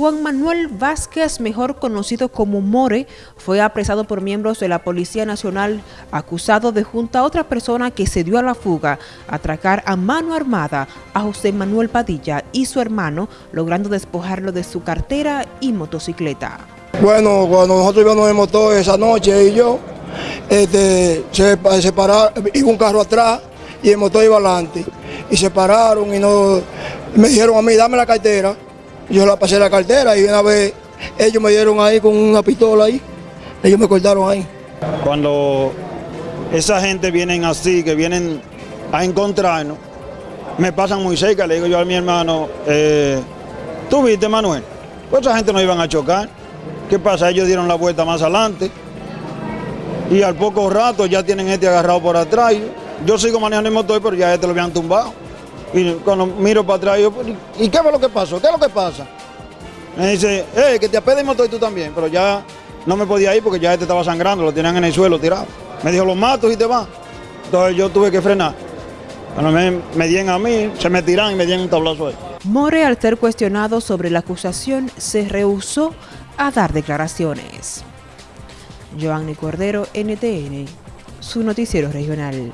Juan Manuel Vázquez, mejor conocido como More, fue apresado por miembros de la Policía Nacional acusado de junto a otra persona que se dio a la fuga, atracar a mano armada a José Manuel Padilla y su hermano, logrando despojarlo de su cartera y motocicleta. Bueno, cuando nosotros íbamos en motor esa noche y yo, este, se, iba un carro atrás y el motor iba adelante. Y se pararon y no, me dijeron a mí, dame la cartera. Yo la pasé la cartera y una vez ellos me dieron ahí con una pistola ahí, ellos me cortaron ahí. Cuando esa gente vienen así, que vienen a encontrarnos, me pasan muy cerca, le digo yo a mi hermano, eh, ¿tú viste Manuel? Pues esa gente no iban a chocar. ¿Qué pasa? Ellos dieron la vuelta más adelante y al poco rato ya tienen este agarrado por atrás. Yo sigo manejando el motor, pero ya este lo habían tumbado. Y cuando miro para atrás, yo, ¿y qué fue lo que pasó? ¿Qué es lo que pasa? Me dice, eh, que te apede el motor y tú también, pero ya no me podía ir porque ya este estaba sangrando, lo tenían en el suelo tirado. Me dijo, los mato y te vas. Entonces yo tuve que frenar. Cuando me, me dieron a mí, se me tiran y me dieron un tablazo ahí. More, al ser cuestionado sobre la acusación, se rehusó a dar declaraciones. Joanny Cordero, NTN, su noticiero regional.